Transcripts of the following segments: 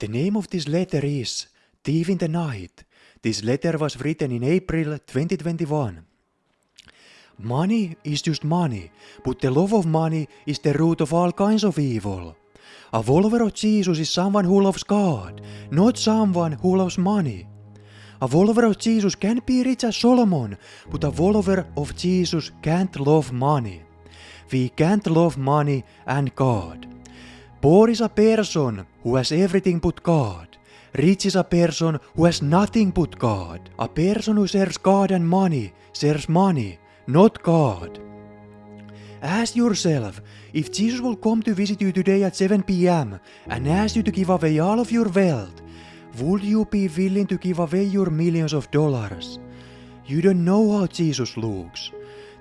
The name of this letter is Thief in the Night. This letter was written in April 2021. Money is just money, but the love of money is the root of all kinds of evil. A follower of Jesus is someone who loves God, not someone who loves money. A follower of Jesus can be rich as Solomon, but a follower of Jesus can't love money. We can't love money and God. Poor is a person who has everything but God. Rich is a person who has nothing but God. A person who serves God and money serves money, not God. Ask yourself if Jesus will come to visit you today at 7 pm and ask you to give away all of your wealth, would you be willing to give away your millions of dollars? You don't know how Jesus looks.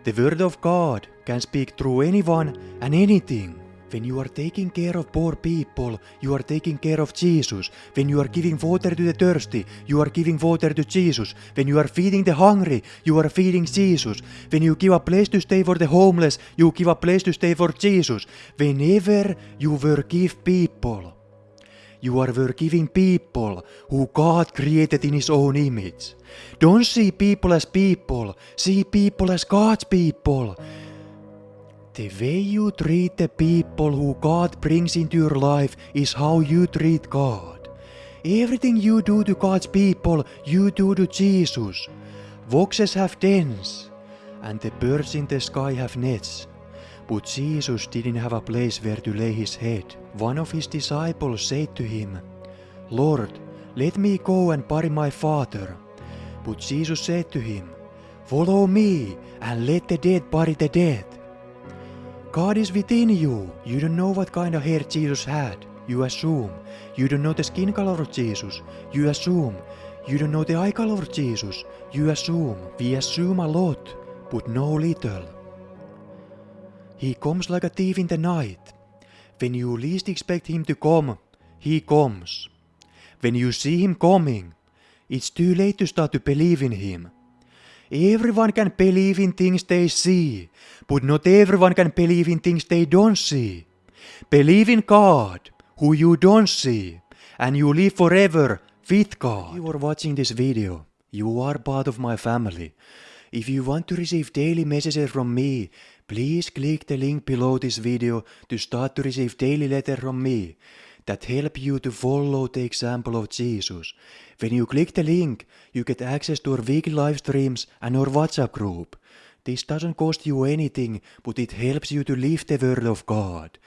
The Word of God can speak through anyone and anything. When you are taking care of poor people, you are taking care of Jesus. When you are giving water to the thirsty, you are giving water to Jesus. When you are feeding the hungry, you are feeding Jesus. When you give a place to stay for the homeless, you give a place to stay for Jesus. Whenever you forgive people, you are forgiving people who God created in His own image. Don't see people as people, see people as God's people. The way you treat the people who God brings into your life is how you treat God. Everything you do to God's people, you do to Jesus. Foxes have dens, and the birds in the sky have nets. But Jesus didn't have a place where to lay his head. One of his disciples said to him, Lord, let me go and bury my father. But Jesus said to him, Follow me and let the dead bury the dead. God is within you. You don't know what kind of hair Jesus had. You assume. You don't know the skin color of Jesus. You assume. You don't know the eye color of Jesus. You assume. We assume a lot, but know little. He comes like a thief in the night. When you least expect him to come, he comes. When you see him coming, it's too late to start to believe in him. Everyone can believe in things they see, but not everyone can believe in things they don't see. Believe in God, who you don't see, and you live forever with God. If you are watching this video, you are part of my family. If you want to receive daily messages from me, please click the link below this video to start to receive daily letter from me that help you to follow the example of Jesus. When you click the link, you get access to our weekly live streams and our WhatsApp group. This doesn't cost you anything, but it helps you to live the word of God.